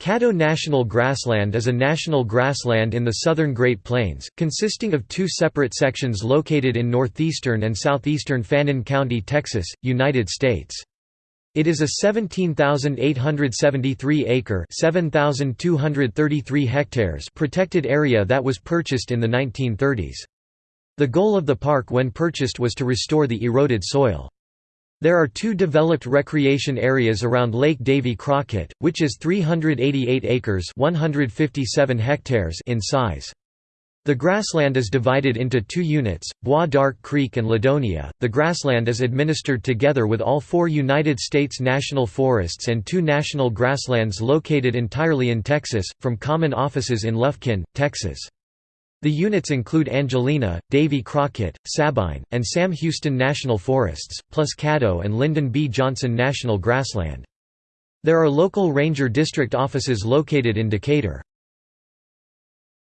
Caddo National Grassland is a national grassland in the southern Great Plains, consisting of two separate sections located in northeastern and southeastern Fannin County, Texas, United States. It is a 17,873-acre (7,233 hectares) protected area that was purchased in the 1930s. The goal of the park when purchased was to restore the eroded soil. There are two developed recreation areas around Lake Davy Crockett, which is 388 acres 157 hectares in size. The grassland is divided into two units, Bois d'Arc Creek and Ladonia. The grassland is administered together with all four United States national forests and two national grasslands located entirely in Texas, from common offices in Lufkin, Texas. The units include Angelina, Davy Crockett, Sabine, and Sam Houston National Forests, plus Caddo and Lyndon B. Johnson National Grassland. There are local ranger district offices located in Decatur.